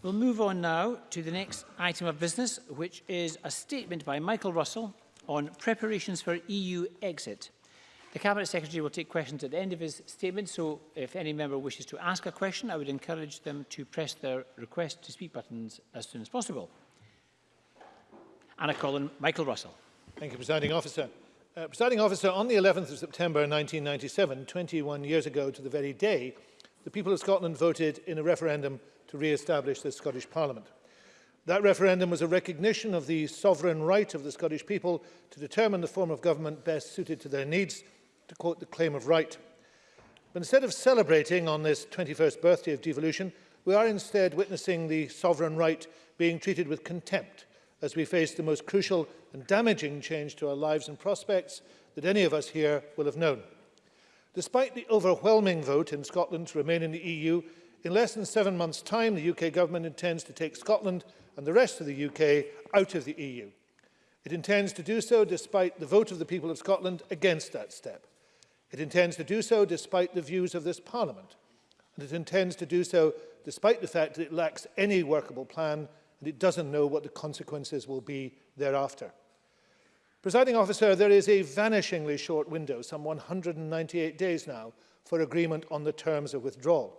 We'll move on now to the next item of business, which is a statement by Michael Russell on preparations for EU exit. The Cabinet Secretary will take questions at the end of his statement, so if any member wishes to ask a question, I would encourage them to press their request to speak buttons as soon as possible. Anna Collin, Michael Russell. Thank you, Presiding Officer. Uh, Presiding Officer, on the 11th of September 1997, 21 years ago to the very day, the people of Scotland voted in a referendum to re-establish the Scottish Parliament. That referendum was a recognition of the sovereign right of the Scottish people to determine the form of government best suited to their needs, to quote the claim of right. But instead of celebrating on this 21st birthday of devolution, we are instead witnessing the sovereign right being treated with contempt as we face the most crucial and damaging change to our lives and prospects that any of us here will have known. Despite the overwhelming vote in Scotland to remain in the EU, In less than seven months' time, the UK government intends to take Scotland and the rest of the UK out of the EU. It intends to do so despite the vote of the people of Scotland against that step. It intends to do so despite the views of this Parliament. And it intends to do so despite the fact that it lacks any workable plan and it doesn't know what the consequences will be thereafter. Presiding officer, there is a vanishingly short window, some 198 days now, for agreement on the terms of withdrawal.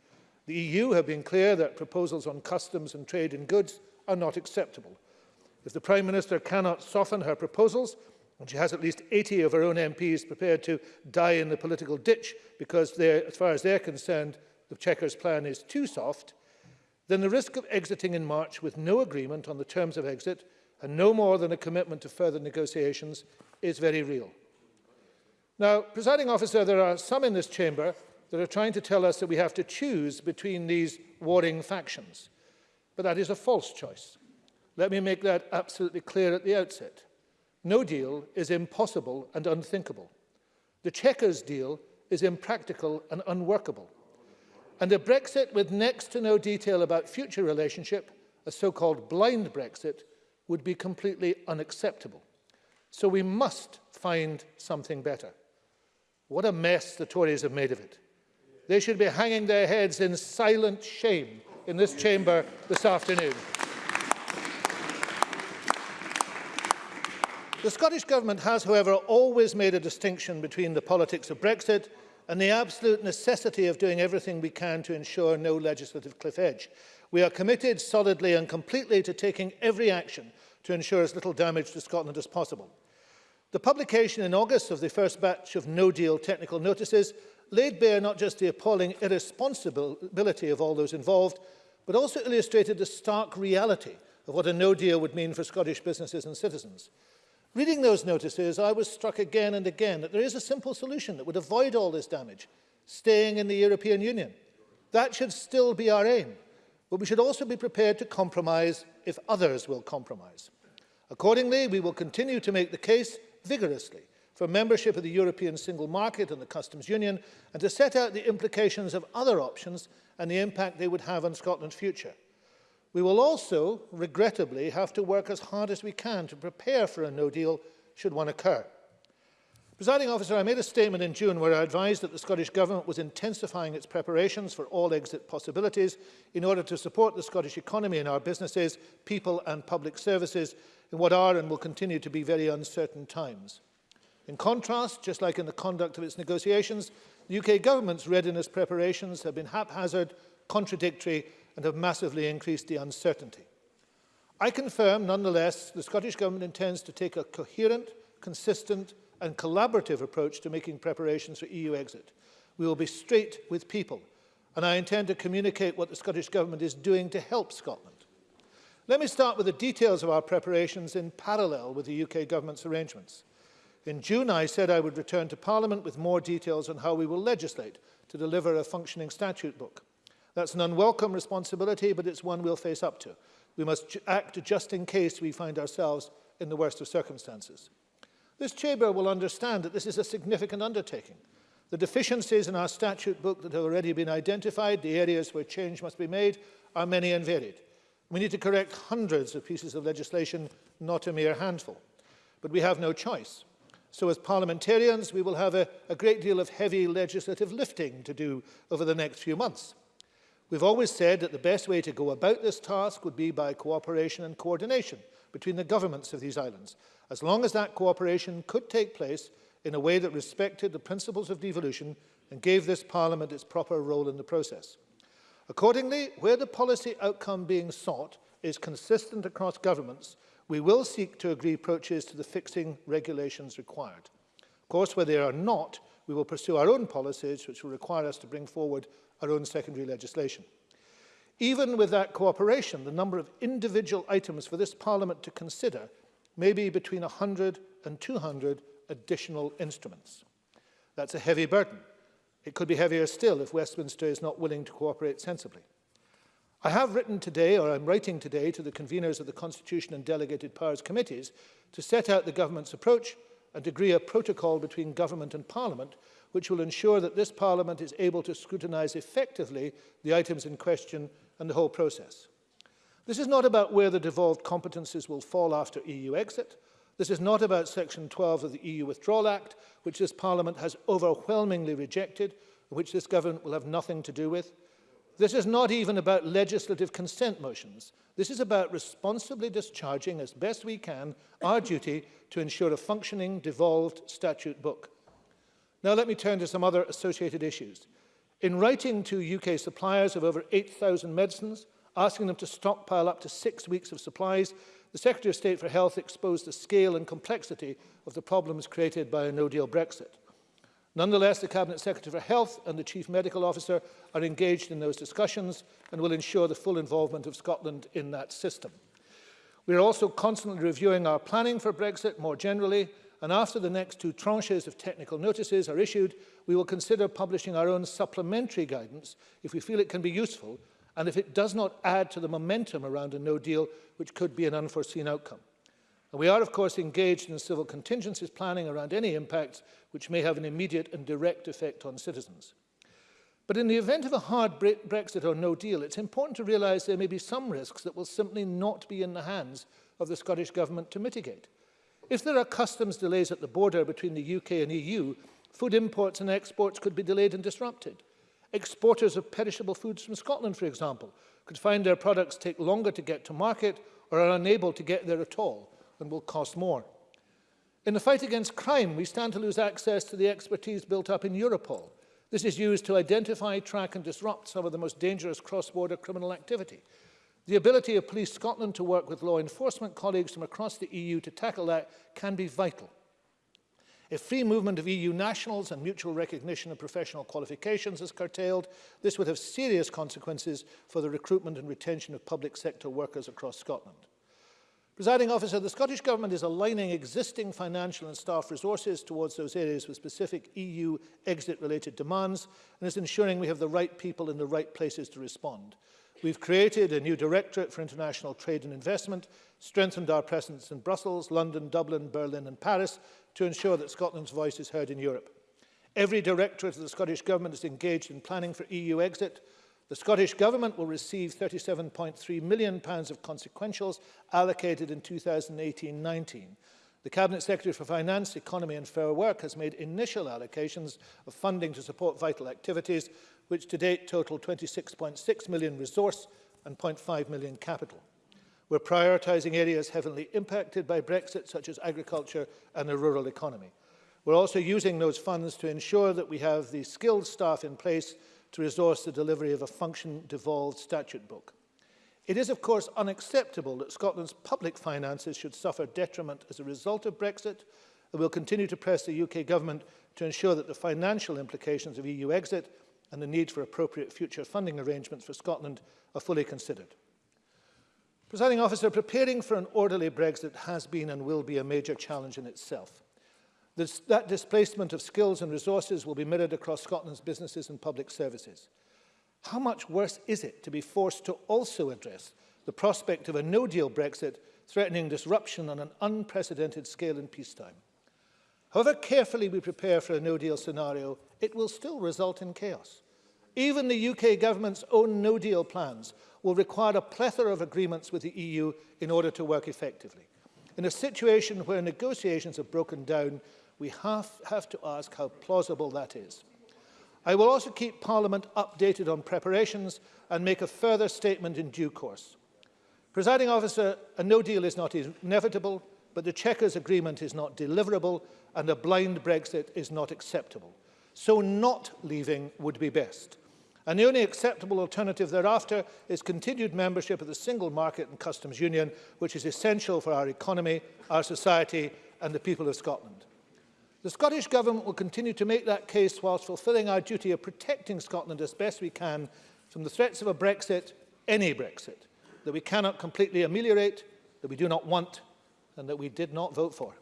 The EU have been clear that proposals on customs and trade in goods are not acceptable. If the Prime Minister cannot soften her proposals, and she has at least 80 of her own MPs prepared to die in the political ditch because, as far as they're concerned, the Chequers' plan is too soft, then the risk of exiting in March with no agreement on the terms of exit and no more than a commitment to further negotiations is very real. Now, presiding officer, there are some in this chamber that are trying to tell us that we have to choose between these warring factions. But that is a false choice. Let me make that absolutely clear at the outset. No deal is impossible and unthinkable. The Chequers deal is impractical and unworkable. And a Brexit with next to no detail about future relationship, a so-called blind Brexit, would be completely unacceptable. So we must find something better. What a mess the Tories have made of it. They should be hanging their heads in silent shame in this chamber this afternoon. The Scottish Government has, however, always made a distinction between the politics of Brexit and the absolute necessity of doing everything we can to ensure no legislative cliff edge. We are committed solidly and completely to taking every action to ensure as little damage to Scotland as possible. The publication in August of the first batch of no-deal technical notices laid bare not just the appalling irresponsibility of all those involved, but also illustrated the stark reality of what a no-deal would mean for Scottish businesses and citizens. Reading those notices, I was struck again and again that there is a simple solution that would avoid all this damage, staying in the European Union. That should still be our aim, but we should also be prepared to compromise if others will compromise. Accordingly, we will continue to make the case vigorously for membership of the European single market and the customs union and to set out the implications of other options and the impact they would have on Scotland's future. We will also, regrettably, have to work as hard as we can to prepare for a no deal should one occur. Presiding officer, I made a statement in June where I advised that the Scottish Government was intensifying its preparations for all exit possibilities in order to support the Scottish economy and our businesses, people and public services in what are and will continue to be very uncertain times. In contrast, just like in the conduct of its negotiations, the UK Government's readiness preparations have been haphazard, contradictory and have massively increased the uncertainty. I confirm, nonetheless, the Scottish Government intends to take a coherent, consistent and collaborative approach to making preparations for EU exit. We will be straight with people, and I intend to communicate what the Scottish Government is doing to help Scotland. Let me start with the details of our preparations in parallel with the UK Government's arrangements. In June, I said I would return to Parliament with more details on how we will legislate to deliver a functioning statute book. That's an unwelcome responsibility, but it's one we'll face up to. We must act just in case we find ourselves in the worst of circumstances. This chamber will understand that this is a significant undertaking. The deficiencies in our statute book that have already been identified, the areas where change must be made, are many and varied. We need to correct hundreds of pieces of legislation, not a mere handful. But we have no choice. So as parliamentarians, we will have a, a great deal of heavy legislative lifting to do over the next few months. We've always said that the best way to go about this task would be by cooperation and coordination between the governments of these islands, as long as that cooperation could take place in a way that respected the principles of devolution and gave this Parliament its proper role in the process. Accordingly, where the policy outcome being sought is consistent across governments, we will seek to agree approaches to the fixing regulations required. Of course, where they are not, we will pursue our own policies which will require us to bring forward our own secondary legislation. Even with that cooperation, the number of individual items for this Parliament to consider may be between 100 and 200 additional instruments. That's a heavy burden. It could be heavier still if Westminster is not willing to cooperate sensibly. I have written today, or I'm writing today, to the conveners of the Constitution and Delegated Powers Committees to set out the government's approach and agree a protocol between government and parliament which will ensure that this Parliament is able to scrutinise effectively the items in question and the whole process. This is not about where the devolved competences will fall after EU exit. This is not about Section 12 of the EU Withdrawal Act, which this Parliament has overwhelmingly rejected, which this government will have nothing to do with. This is not even about legislative consent motions. This is about responsibly discharging as best we can our duty to ensure a functioning devolved statute book. Now let me turn to some other associated issues. In writing to UK suppliers of over 8,000 medicines, asking them to stockpile up to six weeks of supplies, the Secretary of State for Health exposed the scale and complexity of the problems created by a no-deal Brexit. Nonetheless, the Cabinet Secretary for Health and the Chief Medical Officer are engaged in those discussions and will ensure the full involvement of Scotland in that system. We are also constantly reviewing our planning for Brexit more generally and after the next two tranches of technical notices are issued, we will consider publishing our own supplementary guidance if we feel it can be useful and if it does not add to the momentum around a no deal, which could be an unforeseen outcome. And we are, of course, engaged in civil contingencies planning around any impacts which may have an immediate and direct effect on citizens. But in the event of a hard bre Brexit or no deal, it's important to realise there may be some risks that will simply not be in the hands of the Scottish Government to mitigate. If there are customs delays at the border between the UK and EU, food imports and exports could be delayed and disrupted. Exporters of perishable foods from Scotland, for example, could find their products take longer to get to market or are unable to get there at all and will cost more. In the fight against crime, we stand to lose access to the expertise built up in Europol. This is used to identify, track and disrupt some of the most dangerous cross-border criminal activity. The ability of Police Scotland to work with law enforcement colleagues from across the EU to tackle that can be vital. If free movement of EU nationals and mutual recognition of professional qualifications is curtailed, this would have serious consequences for the recruitment and retention of public sector workers across Scotland. Presiding officer, the Scottish Government is aligning existing financial and staff resources towards those areas with specific EU exit-related demands and is ensuring we have the right people in the right places to respond. We've created a new Directorate for International Trade and Investment, strengthened our presence in Brussels, London, Dublin, Berlin and Paris to ensure that Scotland's voice is heard in Europe. Every directorate of the Scottish Government is engaged in planning for EU exit. The Scottish Government will receive £37.3 million pounds of consequentials allocated in 2018-19. The Cabinet Secretary for Finance, Economy and Fair Work has made initial allocations of funding to support vital activities which to date total 26.6 million resource and 0.5 million capital. We're prioritising areas heavily impacted by Brexit, such as agriculture and the rural economy. We're also using those funds to ensure that we have the skilled staff in place to resource the delivery of a function-devolved statute book. It is, of course, unacceptable that Scotland's public finances should suffer detriment as a result of Brexit, and we'll continue to press the UK government to ensure that the financial implications of EU exit and the need for appropriate future funding arrangements for Scotland are fully considered. Presiding officer, preparing for an orderly Brexit has been and will be a major challenge in itself. This, that displacement of skills and resources will be mirrored across Scotland's businesses and public services. How much worse is it to be forced to also address the prospect of a no-deal Brexit threatening disruption on an unprecedented scale in peacetime? However carefully we prepare for a no-deal scenario, it will still result in chaos. Even the UK government's own no-deal plans will require a plethora of agreements with the EU in order to work effectively. In a situation where negotiations have broken down, we have, have to ask how plausible that is. I will also keep Parliament updated on preparations and make a further statement in due course. Presiding officer, a no deal is not inevitable but the Chequers agreement is not deliverable and a blind Brexit is not acceptable. So not leaving would be best. And the only acceptable alternative thereafter is continued membership of the single market and customs union, which is essential for our economy, our society and the people of Scotland. The Scottish Government will continue to make that case whilst fulfilling our duty of protecting Scotland as best we can from the threats of a Brexit, any Brexit, that we cannot completely ameliorate, that we do not want and that we did not vote for.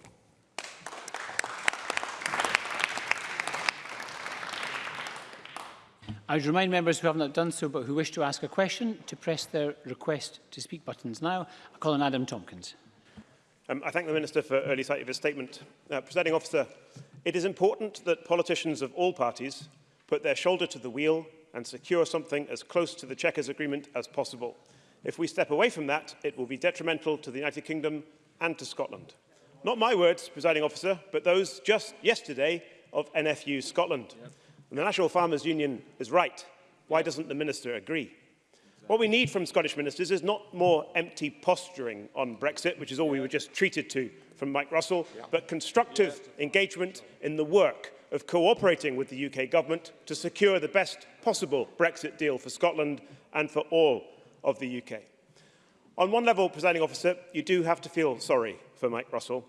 I would remind members who have not done so but who wish to ask a question to press their request to speak buttons now. I call on Adam Tompkins. Um, I thank the Minister for early sight of his statement. Uh, Presiding officer, it is important that politicians of all parties put their shoulder to the wheel and secure something as close to the Chequers agreement as possible. If we step away from that, it will be detrimental to the United Kingdom and to Scotland. Not my words, presiding officer, but those just yesterday of NFU Scotland. Yep. And the National Farmers Union is right. Why doesn't the minister agree? Exactly. What we need from Scottish ministers is not more empty posturing on Brexit, which is all yeah. we were just treated to from Mike Russell, yeah. but constructive yeah. engagement in the work of cooperating with the UK government to secure the best possible Brexit deal for Scotland and for all of the UK. On one level, presiding officer, you do have to feel sorry for Mike Russell.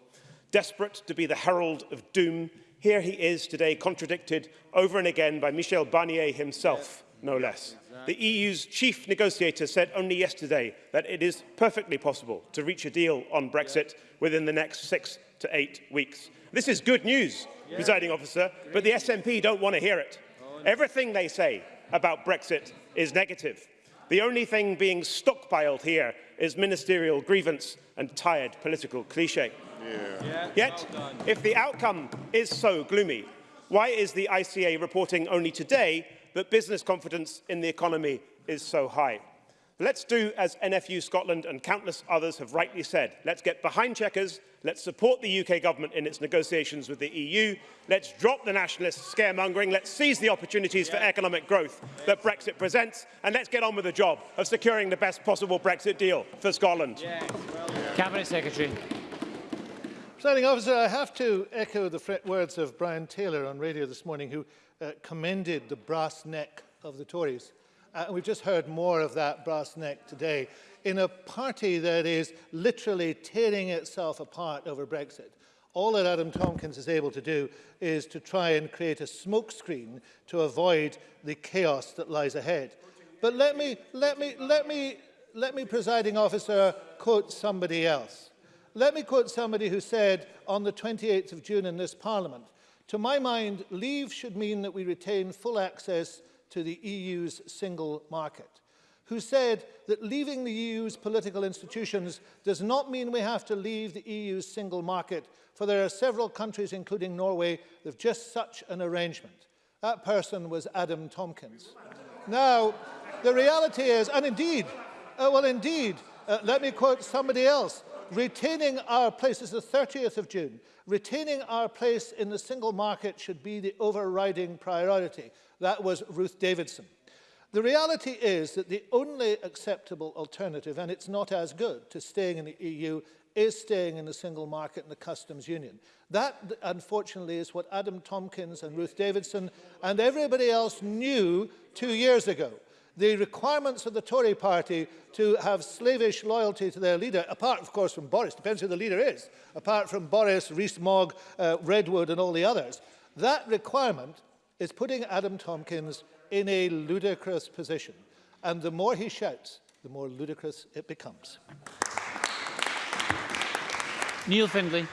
Desperate to be the herald of doom, here he is today contradicted over and again by Michel Barnier himself, no less. The EU's chief negotiator said only yesterday that it is perfectly possible to reach a deal on Brexit within the next six to eight weeks. This is good news, presiding officer, but the SNP don't want to hear it. Everything they say about Brexit is negative. The only thing being stockpiled here is ministerial grievance and tired political cliche. Yeah. Yeah, Yet, well if the outcome is so gloomy, why is the ICA reporting only today that business confidence in the economy is so high? Let's do as NFU Scotland and countless others have rightly said. Let's get behind checkers. Let's support the UK government in its negotiations with the EU. Let's drop the nationalist scaremongering. Let's seize the opportunities yeah. for economic growth that Brexit presents. And let's get on with the job of securing the best possible Brexit deal for Scotland. Cabinet Secretary. Presiding officer, I have to echo the words of Brian Taylor on radio this morning, who uh, commended the brass neck of the Tories. uh, and we've just heard more of that brass neck today, in a party that is literally tearing itself apart over Brexit. All that Adam Tompkins is able to do is to try and create a smokescreen to avoid the chaos that lies ahead. But let me, let me, let me, let me, presiding officer, quote somebody else. Let me quote somebody who said on the 28th of June in this parliament, to my mind, leave should mean that we retain full access to the EU's single market, who said that leaving the EU's political institutions does not mean we have to leave the EU's single market, for there are several countries, including Norway, that have just such an arrangement. That person was Adam Tompkins. Now, the reality is, and indeed, uh, well, indeed, uh, let me quote somebody else retaining our place, this is the 30th of June, retaining our place in the single market should be the overriding priority. That was Ruth Davidson. The reality is that the only acceptable alternative, and it's not as good, to staying in the EU is staying in the single market and the customs union. That, unfortunately, is what Adam Tompkins and Ruth Davidson and everybody else knew two years ago the requirements of the Tory party to have slavish loyalty to their leader, apart, of course, from Boris, depends who the leader is, apart from Boris, Rees-Mogg, uh, Redwood and all the others, that requirement is putting Adam Tompkins in a ludicrous position. And the more he shouts, the more ludicrous it becomes. Neil Findlay.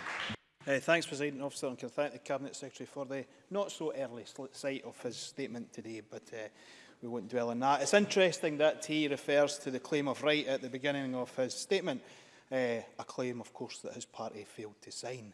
Uh, thanks, President Officer, and can thank the Cabinet Secretary for the not-so-early sight of his statement today. But uh, we won't dwell on that. It's interesting that he refers to the claim of right at the beginning of his statement, uh, a claim, of course, that his party failed to sign.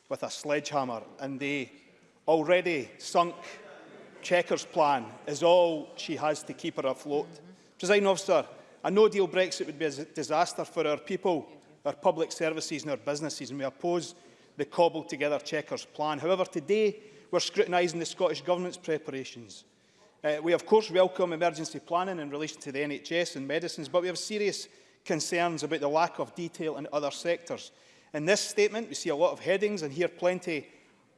with a sledgehammer and the already sunk checkers plan is all she has to keep her afloat. Mm -hmm. President officer, a no-deal Brexit would be a disaster for our people, our public services and our businesses, and we oppose the cobbled-together checkers plan. However, today we're scrutinising the Scottish Government's preparations Uh, we, of course, welcome emergency planning in relation to the NHS and medicines, but we have serious concerns about the lack of detail in other sectors. In this statement, we see a lot of headings and hear plenty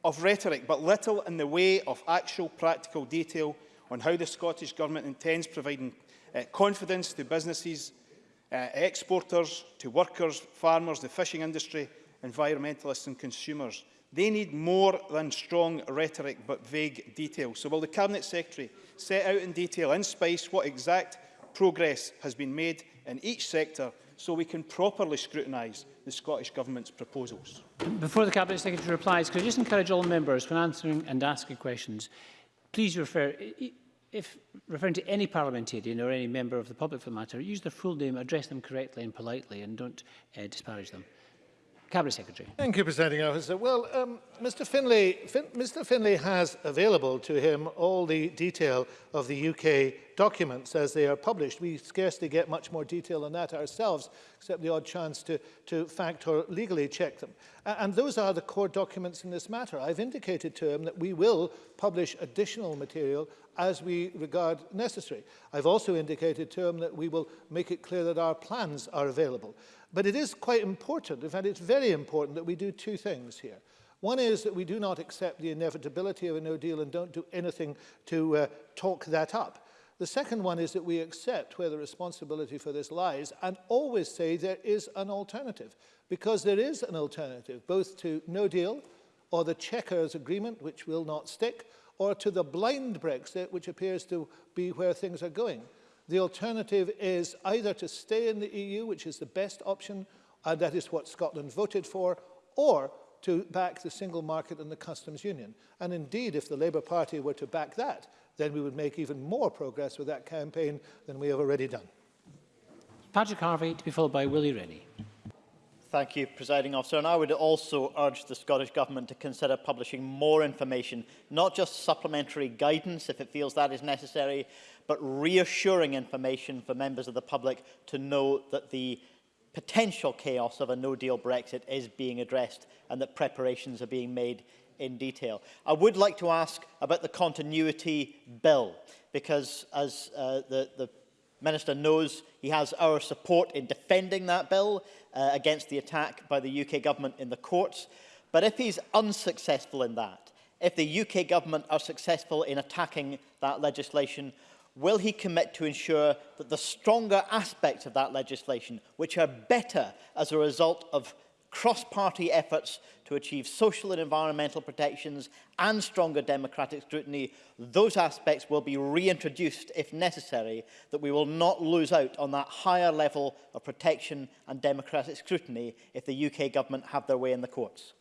of rhetoric, but little in the way of actual practical detail on how the Scottish Government intends providing uh, confidence to businesses, uh, exporters, to workers, farmers, the fishing industry, environmentalists and consumers. They need more than strong rhetoric but vague details. So will the Cabinet Secretary set out in detail in space what exact progress has been made in each sector so we can properly scrutinise the Scottish Government's proposals? Before the Cabinet Secretary replies, could I just encourage all members when answering and asking questions, please refer, if referring to any parliamentarian or any member of the public for the matter, use their full name, address them correctly and politely and don't uh, disparage them. Cabinet Secretary. Thank you, Presiding Officer. Well, um, Mr Finlay, fin Mr Finlay has available to him all the detail of the UK documents as they are published. We scarcely get much more detail on that ourselves, except the odd chance to, to fact or legally check them. Uh, and those are the core documents in this matter. I've indicated to him that we will publish additional material as we regard necessary. I've also indicated to him that we will make it clear that our plans are available. But it is quite important, in fact it's very important that we do two things here. One is that we do not accept the inevitability of a no deal and don't do anything to uh, talk that up. The second one is that we accept where the responsibility for this lies and always say there is an alternative, because there is an alternative, both to no deal or the checkers agreement, which will not stick, or to the blind Brexit, which appears to be where things are going. The alternative is either to stay in the EU, which is the best option, and uh, that is what Scotland voted for, or to back the single market and the customs union. And indeed, if the Labour Party were to back that, then we would make even more progress with that campaign than we have already done. Patrick Harvey, to be followed by Willie Rennie. Thank you, Presiding Officer. And I would also urge the Scottish Government to consider publishing more information, not just supplementary guidance if it feels that is necessary, but reassuring information for members of the public to know that the potential chaos of a no-deal Brexit is being addressed and that preparations are being made in detail. I would like to ask about the continuity bill, because as uh, the, the Minister knows he has our support in defending that bill uh, against the attack by the UK government in the courts. But if he's unsuccessful in that, if the UK government are successful in attacking that legislation, will he commit to ensure that the stronger aspects of that legislation, which are better as a result of cross-party efforts to achieve social and environmental protections and stronger democratic scrutiny, those aspects will be reintroduced if necessary, that we will not lose out on that higher level of protection and democratic scrutiny if the UK government have their way in the courts.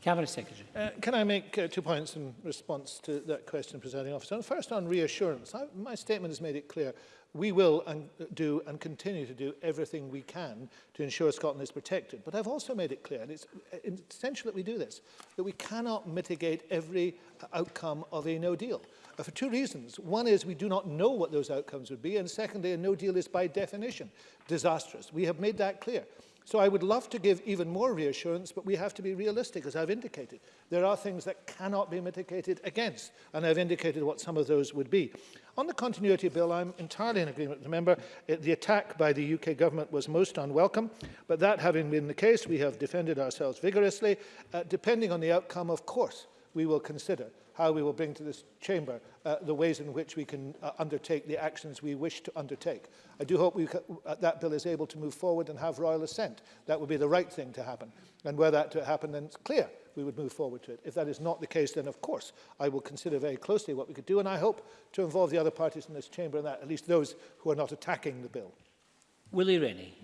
Cabinet Secretary. Uh, can I make uh, two points in response to that question, Presiding Officer? First, on reassurance, I, my statement has made it clear we will and uh, do and continue to do everything we can to ensure Scotland is protected. But I've also made it clear, and it's uh, essential that we do this, that we cannot mitigate every uh, outcome of a no deal. for two reasons. One is we do not know what those outcomes would be, and secondly, a no deal is by definition disastrous. We have made that clear. So I would love to give even more reassurance, but we have to be realistic, as I've indicated. There are things that cannot be mitigated against, and I've indicated what some of those would be. On the continuity bill, I'm entirely in agreement with the member. It, the attack by the UK government was most unwelcome, but that having been the case, we have defended ourselves vigorously. Uh, depending on the outcome, of course, we will consider how we will bring to this chamber uh, the ways in which we can uh, undertake the actions we wish to undertake. I do hope we uh, that bill is able to move forward and have royal assent. That would be the right thing to happen. And were that to happen, then it's clear we would move forward to it. If that is not the case, then of course I will consider very closely what we could do, and I hope to involve the other parties in this chamber in that, at least those who are not attacking the bill. Willie Rennie.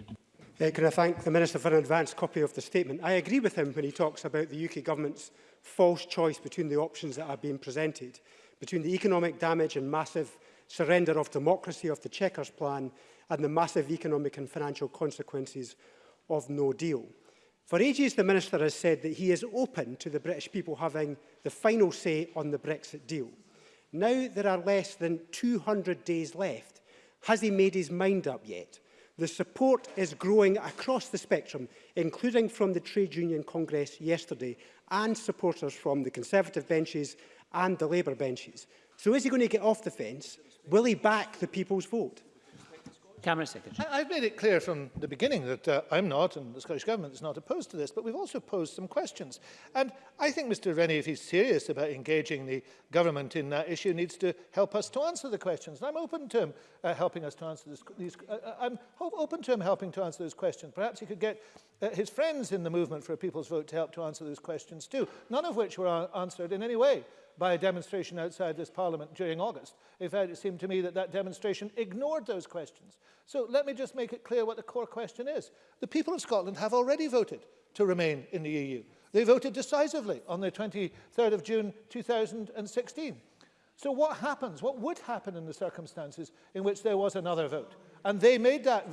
Uh, can I thank the Minister for an advance copy of the statement? I agree with him when he talks about the UK Government's false choice between the options that have been presented, between the economic damage and massive surrender of democracy of the Chequers plan and the massive economic and financial consequences of no deal. For ages, the Minister has said that he is open to the British people having the final say on the Brexit deal. Now there are less than 200 days left. Has he made his mind up yet? The support is growing across the spectrum, including from the Trade Union Congress yesterday, and supporters from the Conservative benches and the Labour benches. So is he going to get off the fence? Will he back the people's vote? Cameron Secretary. I, I've made it clear from the beginning that uh, I'm not, and the Scottish Government is not opposed to this, but we've also posed some questions. And I think Mr Rennie, if he's serious about engaging the government in that issue, needs to help us to answer the questions. And I'm open to him uh, helping us to answer this, these... Uh, uh I'm open to him helping to answer those questions. Perhaps he could get uh, his friends in the movement for a people's vote to help to answer those questions too, none of which were uh, answered in any way by a demonstration outside this parliament during August. In fact, it seemed to me that that demonstration ignored those questions. So let me just make it clear what the core question is. The people of Scotland have already voted to remain in the EU. They voted decisively on the 23rd of June 2016. So what happens, what would happen in the circumstances in which there was another vote? And they made that,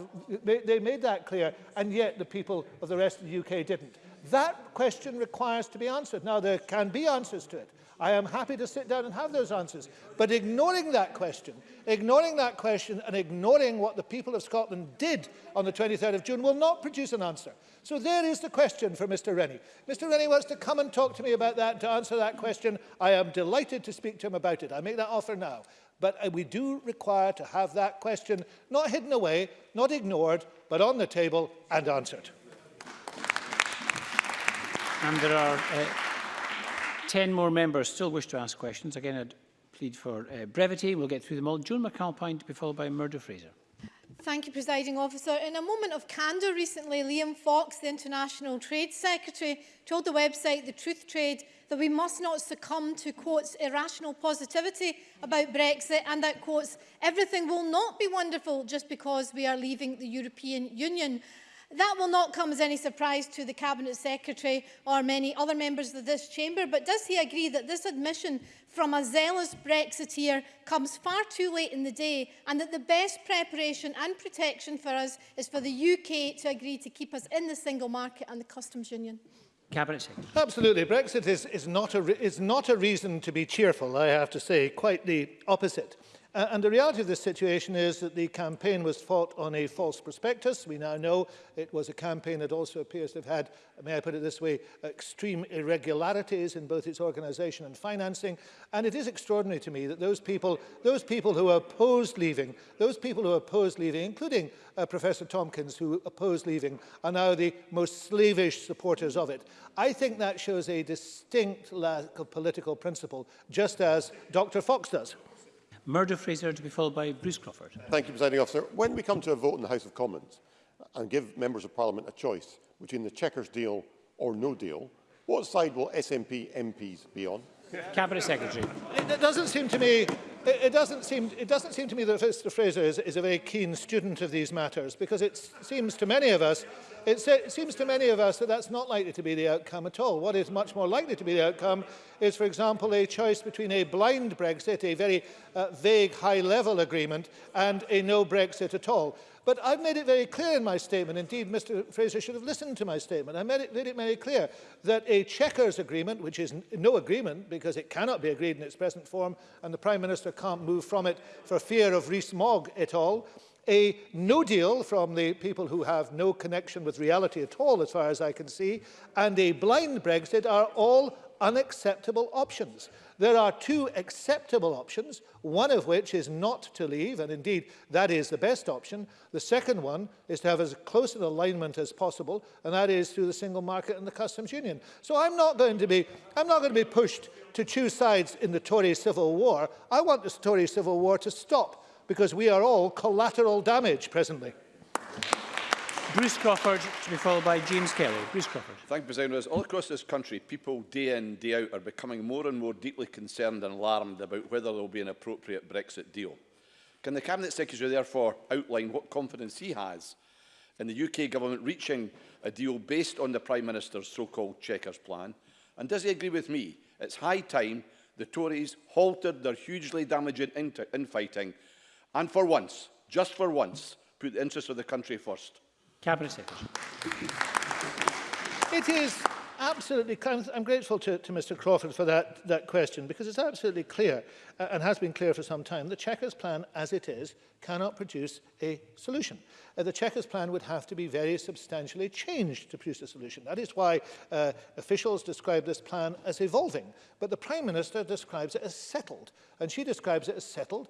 they made that clear, and yet the people of the rest of the UK didn't. That question requires to be answered. Now, there can be answers to it. I am happy to sit down and have those answers. But ignoring that question, ignoring that question and ignoring what the people of Scotland did on the 23rd of June will not produce an answer. So there is the question for Mr Rennie. Mr Rennie wants to come and talk to me about that, to answer that question. I am delighted to speak to him about it. I make that offer now. But uh, we do require to have that question not hidden away, not ignored, but on the table and answered. And there are... Uh 10 more members still wish to ask questions. Again, I'd plead for uh, brevity. We'll get through them all. Joan McAlpine to be followed by Murdo Fraser. Thank you, Presiding Officer. In a moment of candour recently, Liam Fox, the International Trade Secretary, told the website The Truth Trade that we must not succumb to, quotes, irrational positivity about Brexit and that, quotes, everything will not be wonderful just because we are leaving the European Union. That will not come as any surprise to the Cabinet Secretary or many other members of this chamber, but does he agree that this admission from a zealous Brexiteer comes far too late in the day and that the best preparation and protection for us is for the UK to agree to keep us in the single market and the customs union? Cabinet Secretary. Absolutely. Brexit is, is, not a, is not a reason to be cheerful, I have to say, quite the opposite. Uh, and the reality of this situation is that the campaign was fought on a false prospectus. We now know it was a campaign that also appears to have had, may I put it this way, extreme irregularities in both its organisation and financing. And it is extraordinary to me that those people, those people who opposed leaving, those people who opposed leaving, including uh, Professor Tompkins, who opposed leaving, are now the most slavish supporters of it. I think that shows a distinct lack of political principle, just as Dr. Fox does. Murder Fraser to be followed by Bruce Crawford. Thank you, Presiding Officer. When we come to a vote in the House of Commons and give Members of Parliament a choice between the Chequers deal or no deal, what side will SNP MPs be on? Cabinet Secretary. It, it doesn't seem to me it doesn't seem it doesn't seem to me that Mr Fraser is, is a very keen student of these matters because it seems to many of us It, se it seems to many of us that that's not likely to be the outcome at all. What is much more likely to be the outcome is, for example, a choice between a blind Brexit, a very uh, vague high-level agreement, and a no Brexit at all. But I've made it very clear in my statement, indeed Mr Fraser should have listened to my statement, I made it, made it very clear that a checkers agreement, which is no agreement because it cannot be agreed in its present form and the Prime Minister can't move from it for fear of Rhys Mogg et all, a no deal from the people who have no connection with reality at all, as far as I can see, and a blind Brexit are all unacceptable options. There are two acceptable options, one of which is not to leave, and indeed that is the best option. The second one is to have as close an alignment as possible, and that is through the single market and the customs union. So I'm not going to be, I'm not going to be pushed to choose sides in the Tory civil war. I want the Tory civil war to stop because we are all collateral damage presently. Bruce Crawford to be followed by James Kelly. Bruce Crawford. Thank you, President. All across this country, people day in, day out are becoming more and more deeply concerned and alarmed about whether there will be an appropriate Brexit deal. Can the Cabinet Secretary therefore outline what confidence he has in the UK Government reaching a deal based on the Prime Minister's so-called checkers plan? And does he agree with me? It's high time the Tories halted their hugely damaging infighting And for once, just for once, put the interests of the country first. Cabinet Secretary. It is absolutely I'm grateful to, to Mr Crawford for that, that question because it's absolutely clear uh, and has been clear for some time the Chequers plan as it is cannot produce a solution. Uh, the Chequers plan would have to be very substantially changed to produce a solution. That is why uh, officials describe this plan as evolving. But the Prime Minister describes it as settled. And she describes it as settled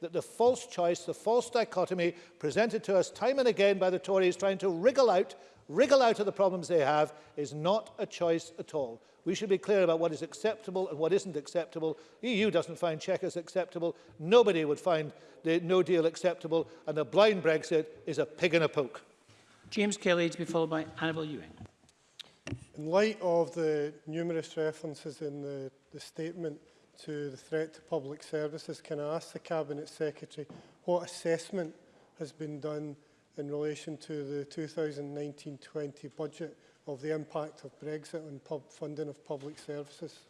that the false choice, the false dichotomy presented to us time and again by the Tories trying to wriggle out, wriggle out of the problems they have is not a choice at all. We should be clear about what is acceptable and what isn't acceptable. The EU doesn't find checkers acceptable. Nobody would find the no deal acceptable. And a blind Brexit is a pig in a poke. James Kelly to be followed by Annabel Ewing. In light of the numerous references in the, the statement to the threat to public services, can I ask the Cabinet Secretary what assessment has been done in relation to the 2019-20 budget of the impact of Brexit on pub funding of public services?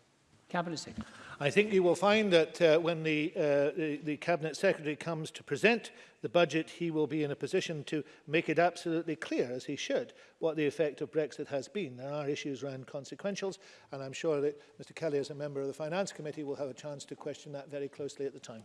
Cabinet Secretary. I think you will find that uh, when the, uh, the, the Cabinet Secretary comes to present the budget, he will be in a position to make it absolutely clear, as he should, what the effect of Brexit has been. There are issues around consequentials, and I'm sure that Mr Kelly, as a member of the Finance Committee, will have a chance to question that very closely at the time.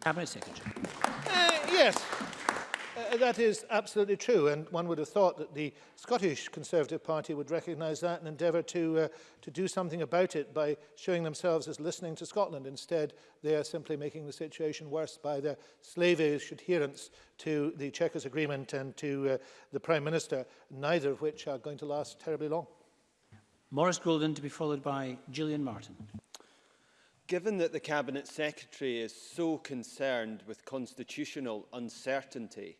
Cabinet Secretary. Uh, yes. Uh, uh, that is absolutely true, and one would have thought that the Scottish Conservative Party would recognise that and endeavour to, uh, to do something about it by showing themselves as listening to Scotland. Instead, they are simply making the situation worse by their slavish adherence to the Chequers Agreement and to uh, the Prime Minister, neither of which are going to last terribly long. Morris Goulden to be followed by Gillian Martin. Given that the Cabinet Secretary is so concerned with constitutional uncertainty,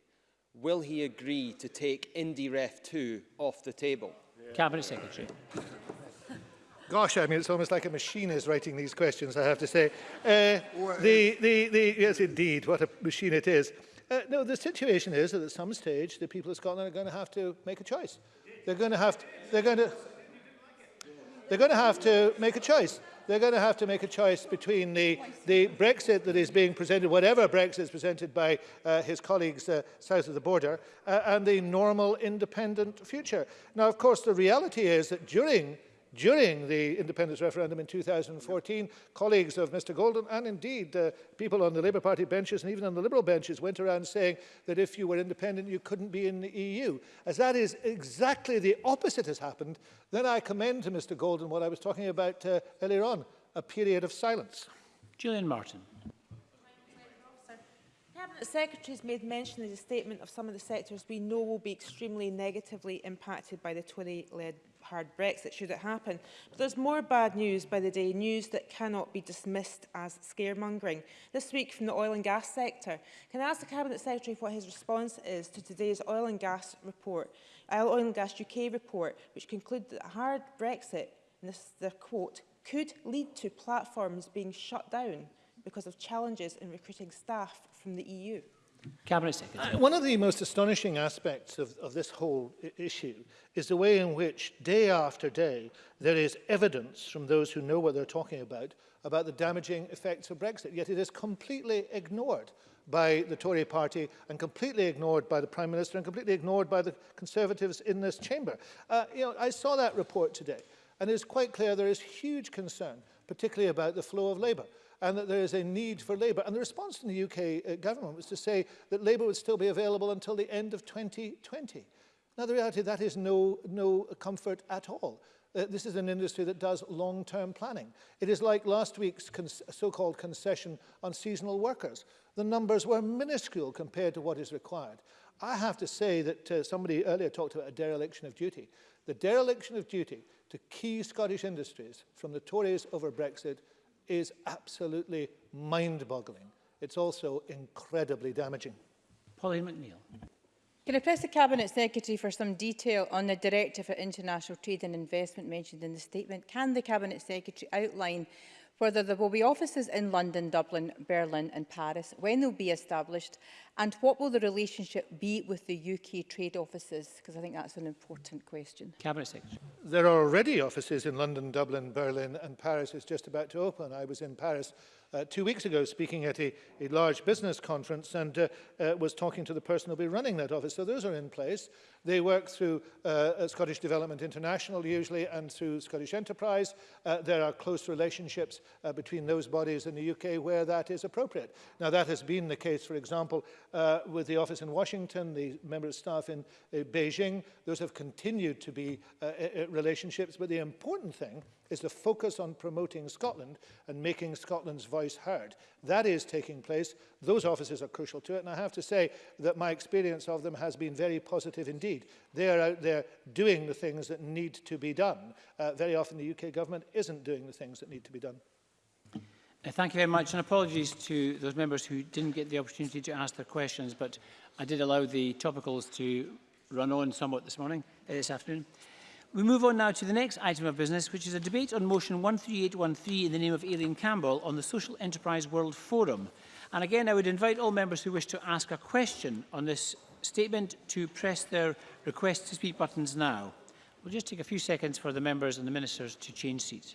will he agree to take IndyRef 2 off the table? Yeah. Cabinet Secretary. Gosh, I mean, it's almost like a machine is writing these questions, I have to say. Uh, the, the, the, yes, indeed, what a machine it is. Uh, no, the situation is that at some stage, the people of Scotland are going to have to make a choice. They're going to have to, they're going to, They're going to have to make a choice. They're going to have to make a choice between the, the Brexit that is being presented, whatever Brexit is presented by uh, his colleagues uh, south of the border, uh, and the normal independent future. Now, of course, the reality is that during during the independence referendum in 2014, colleagues of Mr Golden and indeed uh, people on the Labour Party benches and even on the Liberal benches went around saying that if you were independent, you couldn't be in the EU. As that is exactly the opposite has happened, then I commend to Mr Golden what I was talking about uh, earlier on, a period of silence. Gillian Martin. The has made mention in the statement of some of the sectors we know will be extremely negatively impacted by the Tory-led hard Brexit should it happen. But there's more bad news by the day, news that cannot be dismissed as scaremongering. This week from the oil and gas sector. Can I ask the Cabinet Secretary what his response is to today's oil and gas report, uh, oil and gas UK report, which concluded that a hard Brexit, and this is the quote, could lead to platforms being shut down because of challenges in recruiting staff from the EU. Cabinet uh, Secretary. Uh, one of the most astonishing aspects of, of this whole issue is the way in which day after day there is evidence from those who know what they're talking about about the damaging effects of Brexit, yet it is completely ignored by the Tory party and completely ignored by the Prime Minister and completely ignored by the Conservatives in this chamber. Uh, you know, I saw that report today and it's quite clear there is huge concern, particularly about the flow of labour and that there is a need for labour. And the response from the UK uh, government was to say that labour would still be available until the end of 2020. Now, the reality that is no, no comfort at all. Uh, this is an industry that does long-term planning. It is like last week's con so-called concession on seasonal workers. The numbers were minuscule compared to what is required. I have to say that uh, somebody earlier talked about a dereliction of duty. The dereliction of duty to key Scottish industries from the Tories over Brexit is absolutely mind-boggling. It's also incredibly damaging. Pauline McNeill. Can I press the Cabinet Secretary for some detail on the Director for International Trade and Investment mentioned in the statement? Can the Cabinet Secretary outline whether there will be offices in London, Dublin, Berlin and Paris, when they'll be established, and what will the relationship be with the UK trade offices? Because I think that's an important question. Cabinet Secretary. There are already offices in London, Dublin, Berlin and Paris is just about to open. I was in Paris uh, two weeks ago speaking at a, a large business conference and uh, uh, was talking to the person who'll be running that office. So those are in place. They work through uh, Scottish Development International usually and through Scottish Enterprise. Uh, there are close relationships uh, between those bodies in the UK where that is appropriate. Now that has been the case, for example, uh, with the office in Washington, the member of staff in uh, Beijing. Those have continued to be uh, uh relationships, but the important thing is the focus on promoting Scotland and making Scotland's voice heard. That is taking place. Those offices are crucial to it. And I have to say that my experience of them has been very positive indeed. They are out there doing the things that need to be done. Uh, very often the UK government isn't doing the things that need to be done. Uh, thank you very much and apologies to those members who didn't get the opportunity to ask their questions, but I did allow the topicals to run on somewhat this morning, uh, this afternoon. We move on now to the next item of business, which is a debate on motion 13813 in the name of Aileen Campbell on the Social Enterprise World Forum. And again, I would invite all members who wish to ask a question on this statement to press their request to speak buttons now. We'll just take a few seconds for the members and the ministers to change seats.